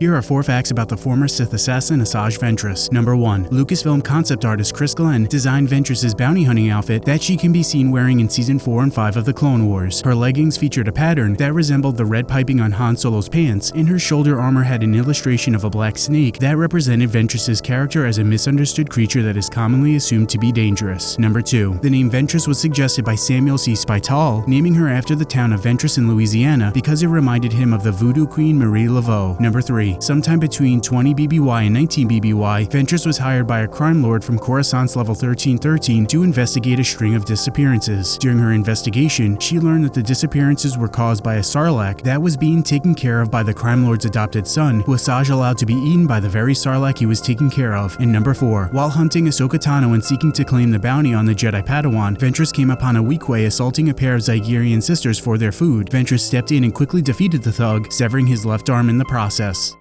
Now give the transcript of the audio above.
Here are four facts about the former Sith assassin Asajj Ventress. Number 1. Lucasfilm concept artist Chris Glenn designed Ventress's bounty hunting outfit that she can be seen wearing in Season 4 and 5 of the Clone Wars. Her leggings featured a pattern that resembled the red piping on Han Solo's pants, and her shoulder armor had an illustration of a black snake that represented Ventress's character as a misunderstood creature that is commonly assumed to be dangerous. Number 2. The name Ventress was suggested by Samuel C. Spital, naming her after the town of Ventress in Louisiana because it reminded him of the voodoo queen Marie Laveau. Number 3. Sometime between 20 BBY and 19 BBY, Ventress was hired by a crime lord from Coruscant's level 1313 to investigate a string of disappearances. During her investigation, she learned that the disappearances were caused by a sarlacc that was being taken care of by the crime lord's adopted son, who Asajj allowed to be eaten by the very sarlacc he was taking care of. And number 4. While hunting Ahsoka Tano and seeking to claim the bounty on the Jedi Padawan, Ventress came upon a Weequay assaulting a pair of Zygerrian sisters for their food. Ventress stepped in and quickly defeated the thug, severing his left arm in the process.